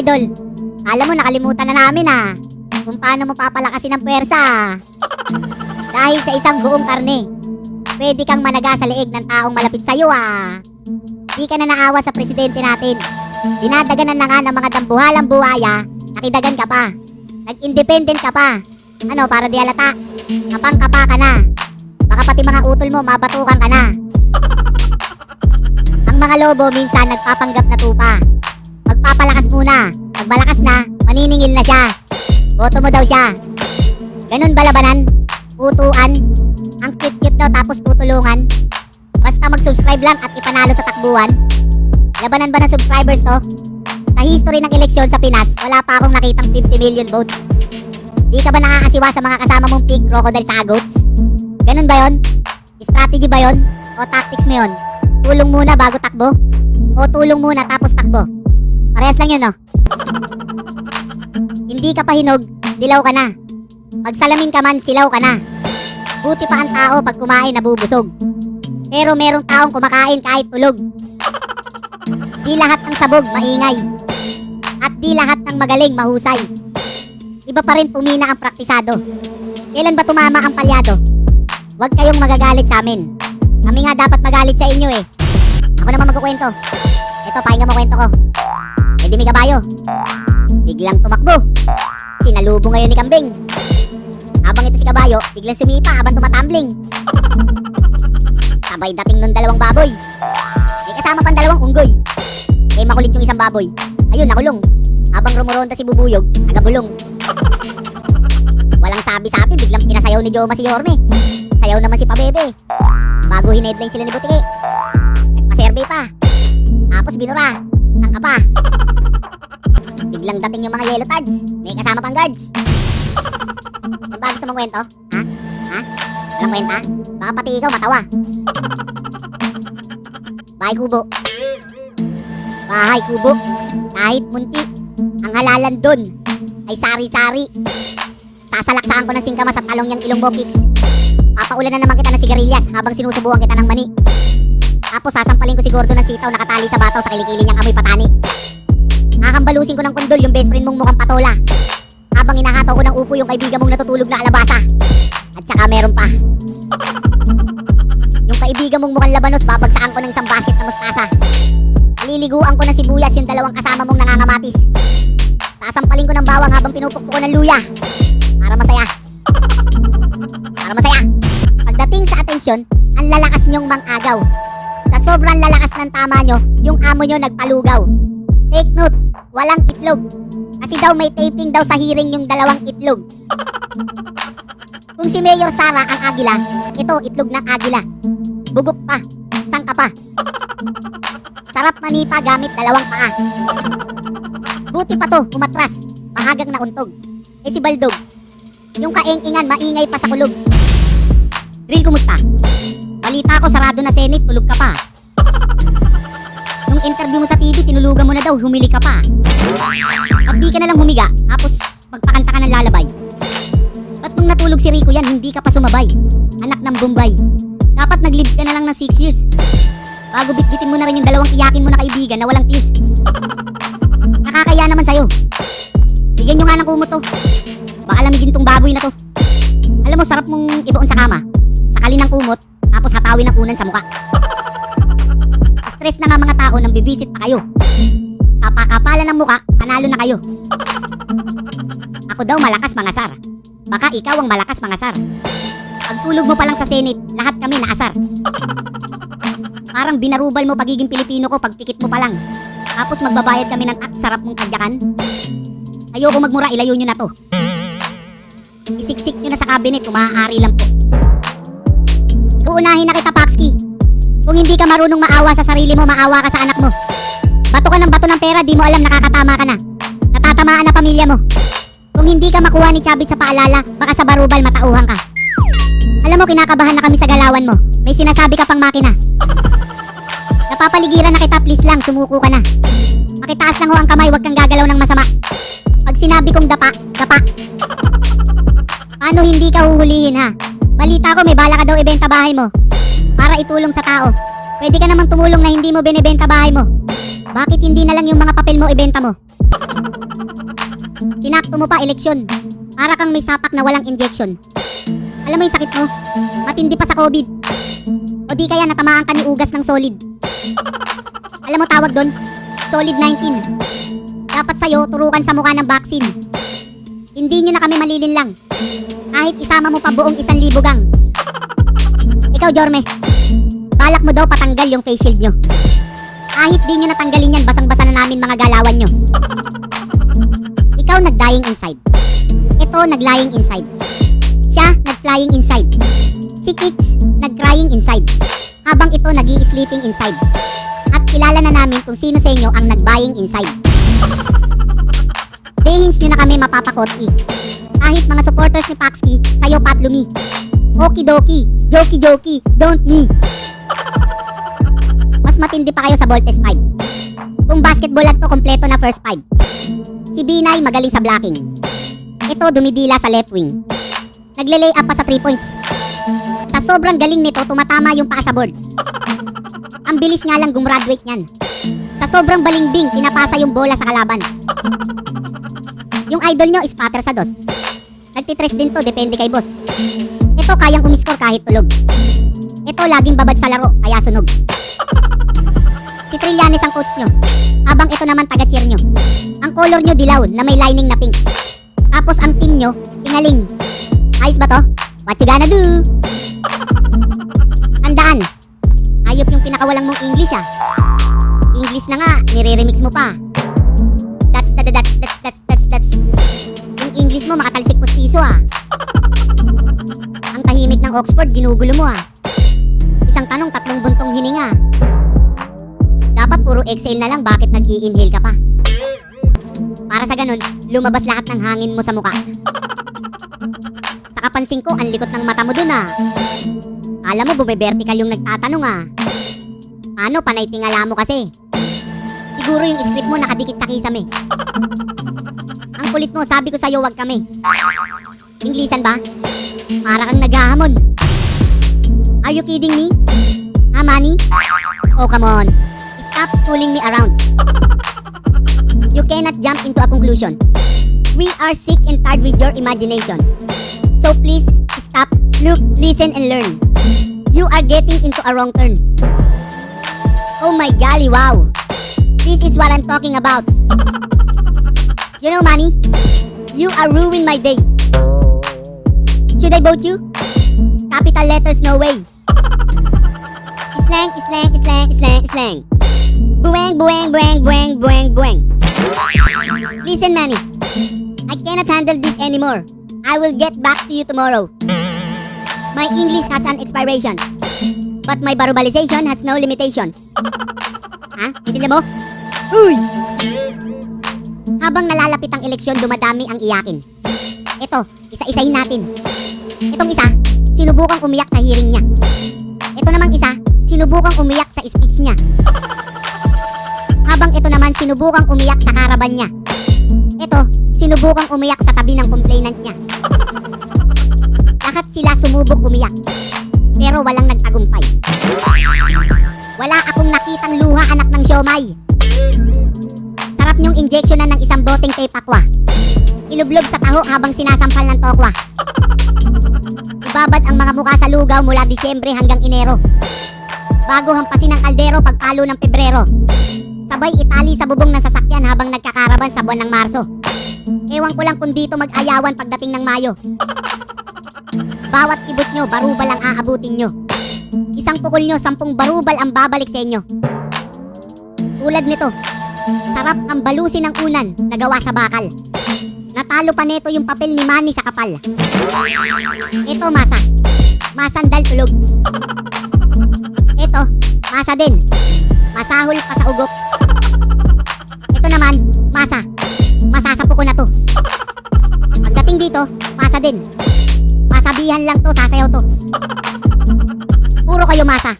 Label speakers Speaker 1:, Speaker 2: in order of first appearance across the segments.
Speaker 1: idol. Alam mo, nakalimutan na namin ah. Kung paano mo papalakasin ang puwersa. Dahil sa isang buong karne, pwede kang managa sa leeg ng taong malapit sa'yo ah. Di ka na naawa sa presidente natin. Dinadaganan na nga ng mga dambuhalang buhaya, nakidagan ka pa. Nag-independent ka pa. Ano, para di alata? Kapang kapa ka na. Baka pati mga utol mo, mabatukan ka na. Ang mga lobo minsan nagpapanggap na tupa. Magpapalakas muna. Pag malakas na, maniningil na siya. Boto mo daw siya. Ganun ba labanan? Putuan? Ang cute-cute daw tapos tutulungan? Basta mag-subscribe lang at ipanalo sa takbuhan? Labanan ba ng subscribers to? Sa history ng eleksyon sa Pinas, wala pa akong nakitang 50 million votes. Di ka ba nakakasiwa sa mga kasama mong pig, crocodile, sa goats? Ganun ba yon? Strategy ba yon? O tactics mo yon? Tulong muna bago takbo? O tulong muna tapos takbo? Parehas lang yun, no? Hindi ka pa hinog, dilaw ka na. Pag salamin ka man, silaw ka na. Buti pa ang tao pag kumain nabubusog. Pero merong taong kumakain kahit tulog. Di lahat ng sabog maingay. At di lahat ng magaling mahusay. Iba pa rin pumina ang praktisado. Kailan ba tumama ang palyado? Huwag kayong magagalit sa amin. Kami nga dapat magalit sa inyo eh. Ako naman magkukwento. Ito, pahinga mo kwento ko. Kabayo. Biglang tumakbo. Sinalubo ngayon ni Kambing. Habang ito si kabayo, biglang sumipa habang tumatambling. Sabay dating nun dalawang baboy. May kasama pang dalawang unggoy. Eh makulit yung isang baboy. Ayun, nakulong. Habang rumuronda si Bubuyog, nagabulong. Walang sabi-sabi, biglang pinasayaw ni Joma si Yorme. Sayaw naman si Pabebe. Bago hinedline sila ni Butiki. Nagpa-survey pa. Tapos binura. Saan ka pa? Biglang dating yung mga yellow cards. May kasama pang guards. Ano ba gusto mong kwento? Ha? Ha? Walang kwenta? Baka pati ikaw matawa. Bahay kubo. Bahay kubo. Kahit munti, ang halalan dun ay sari-sari. Sasalaksahan ko ng singkamas at talong niyang ilong bokix. Papaulan na naman kita ng sigarilyas habang sinusubuan kita ng mani. Tapos sasampalin ko si Gordo ng sitaw nakatali sa bataw sa kilikili niyang amoy patani. Kakambalusin ko ng kundol yung best friend mong mukhang patola. Habang inahataw ko ng upo yung kaibigan mong natutulog na alabasa. At saka meron pa. Yung kaibigan mong mukhang labanos, babagsaan ko ng isang basket na mustasa. Liliguan ko ng sibuyas yung dalawang kasama mong nangangamatis. Sasampalin ko ng bawang habang pinupukpo ko ng luya. Para masaya. Para masaya. Pagdating sa atensyon, ang lalakas niyong mang-agaw. Sobrang lalakas ng tama nyo, yung amo nyo nagpalugaw. Take note, walang itlog. Kasi daw may taping daw sa hearing yung dalawang itlog. Kung si Mayor Sara ang agila, ito itlog ng agila. Bugok pa, sangka pa. Sarap manipa gamit dalawang paa. Buti pa to, umatras, mahagang nauntog. Eh si Baldog, yung kaeng-ingan maingay pa sa kulog. Drill, kumusta? Balita ko sarado na Senate, tulog ka pa. Interview mo sa TV, tinulugan mo na daw, humili ka pa. Pag di ka na lang humiga, tapos magpakanta ka ng lalabay. Ba't nung natulog si Rico yan, hindi ka pa sumabay? Anak ng Bombay. Dapat nag-live ka na lang ng 6 years. Bago bitbitin mo na rin yung dalawang iyakin mo na kaibigan na walang tears. Nakakaya naman sa'yo. Bigyan nyo nga ng kumot to. Baka lamigin tong baboy na to. Alam mo, sarap mong ibaon sa kama. Sakali ng kumot, tapos hatawin ng unan sa muka. Stress na nga mga tao nang bibisit pa kayo. Kapakapalan ng muka, panalo na kayo. Ako daw malakas mga sar. Baka ikaw ang malakas mga sar. Pagtulog mo pa lang sa Senate, lahat kami naasar. Parang binarubal mo pagiging Pilipino ko pag pikit mo pa lang. Tapos magbabayad kami ng tax, sarap mong kadyakan. Ayoko magmura, ilayo nyo na to. Isiksik nyo na sa cabinet kung maaari lang po. Ikaw unahin na kita, Paxki. Kung hindi ka marunong maawa sa sarili mo, maawa ka sa anak mo. Bato ka ng bato ng pera, di mo alam nakakatama ka na. Natatamaan na pamilya mo. Kung hindi ka makuha ni Chabit sa paalala, baka sa barubal matauhan ka. Alam mo, kinakabahan na kami sa galawan mo. May sinasabi ka pang makina. Napapaligiran na kita, please lang, sumuko ka na. Pakitaas lang ho ang kamay, huwag kang gagalaw ng masama. Pag sinabi kong dapa, dapa. Paano hindi ka huhulihin ha? Balita ko may bala ka daw ibenta bahay mo. Para itulong sa tao. Pwede ka namang tumulong na hindi mo binibenta bahay mo. Bakit hindi na lang yung mga papel mo ibenta mo? Sinakto mo pa eleksyon. Para kang may sapak na walang injection. Alam mo yung sakit mo? Matindi pa sa COVID. O di kaya natamaan ka ni ugas ng solid. Alam mo tawag doon? Solid 19. Dapat sa'yo turukan sa mukha ng vaccine. Hindi nyo na kami malilin lang. Kahit isama mo pa buong isang libo. Ikaw, Jorme. Balak mo daw patanggal yung face shield nyo. Kahit di nyo natanggalin yan, basang-basa na namin mga galawan nyo. Ikaw nag-dying inside. Ito nag-lying inside. Siya nag-flying inside. Si Kix nag-crying inside. Habang ito nag sleeping inside. At kilala na namin kung sino sa inyo ang nag-buying inside. Dehins nyo na kami mapapakoti. Kahit mga supporters ni Paxki, sayo patlumi. Okidoki, joki-joki, don't me. Mas matindi pa kayo sa Voltes 5. Kung basketball lang to, kompleto na first 5. Si Binay magaling sa blocking. Ito dumidila sa left wing. Nagle-lay up pa sa 3 points. Sa sobrang galing nito, tumatama yung paa sa board. Ang bilis nga lang gumraduate niyan. Sa sobrang balimbing, pinapasa yung bola sa kalaban. Yung idol nyo, spatter sa dos. Nagtitres din to, depende kay boss. Ito kayang umiskor kahit tulog. Ito laging babad sa laro, kaya sunog. Si Trillanes ang coach nyo. Habang ito naman taga-cheer nyo. Ang color nyo dilaw na may lining na pink. Tapos ang team nyo, tingaling. Ayos ba to? What you gonna do? Tandaan, hayop yung pinakawalang mong English ah. English na nga, nire-remix mo pa. That's, that's, that's, that's, that's, that's, that's. Yung English mo makatalsik pustiso ah. Ang tahimik ng Oxford, ginugulo mo ah. Tanong, tatlong buntong hininga. Dapat puro exhale na lang, bakit nag-i-inhale ka pa? Para sa ganun, lumabas lahat ng hangin mo sa muka. Sa kapansin ko, ang likot ng mata mo dun ah. Alam mo, bumibertical yung nagtatanong ah. Ano, panay tingala mo kasi. Siguro yung script mo nakadikit sa kisame. Ang kulit mo, sabi ko sa'yo, wag kami. Inglisan ba? Para kang naghahamon. Are you kidding me? Ha, Manny? Oh, come on. Stop fooling me around. You cannot jump into a conclusion. We are sick and tired with your imagination. So please, stop, look, listen, and learn. You are getting into a wrong turn. Oh my golly, wow. This is what I'm talking about. You know, Manny, you are ruining my day. Should I vote you? Capital letters, no way. Slang, slang, slang, slang, slang. Bueng, bueng, bueng, bueng, bueng, bueng. Listen, Manny. I cannot handle this anymore. I will get back to you tomorrow. My English has an expiration. But my barubalization has no limitation. Ha? Hindi mo? Uy! Habang nalalapit ang eleksyon, dumadami ang iyakin. Ito, isa-isahin natin. Itong isa, sinubukang umiyak sa hearing niya. Ito namang isa, sinubukang umiyak sa speech niya. Habang ito naman, sinubukang umiyak sa karaban niya. Ito, sinubukang umiyak sa tabi ng complainant niya. Lahat sila sumubok umiyak. Pero walang nagtagumpay. Wala akong nakitang luha anak ng siomay. Sarap niyong injeksyonan ng isang boteng tape aqua. Ilublob sa taho habang sinasampal ng tokwa. Ibabad ang mga mukha sa lugaw mula Disyembre hanggang Enero. Bago hampasin ng kaldero pagpalo ng Pebrero. Sabay itali sa bubong ng sasakyan habang nagkakaraban sa buwan ng Marso. Ewan ko lang kung dito mag-ayawan pagdating ng Mayo. Bawat ibot nyo, barubal ang aabutin nyo. Isang pukol nyo, sampung barubal ang babalik sa inyo. Tulad nito, sarap ang balusin ng unan na gawa sa bakal. Natalo pa neto yung papel ni Manny sa kapal. Ito masa. Masandal tulog. Masa din. Masahol pa sa ugok. Ito naman, masa. Masasapo ko na to. Pagdating dito, masa din. Masabihan lang to, sasayaw to. Puro kayo masa.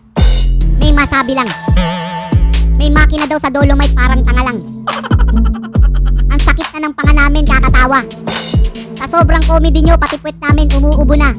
Speaker 1: May masabi lang. May makina daw sa Dolomite parang tanga lang. Ang sakit na ng panga namin kakatawa. Sa sobrang comedy nyo, pati puwet namin umuubo na.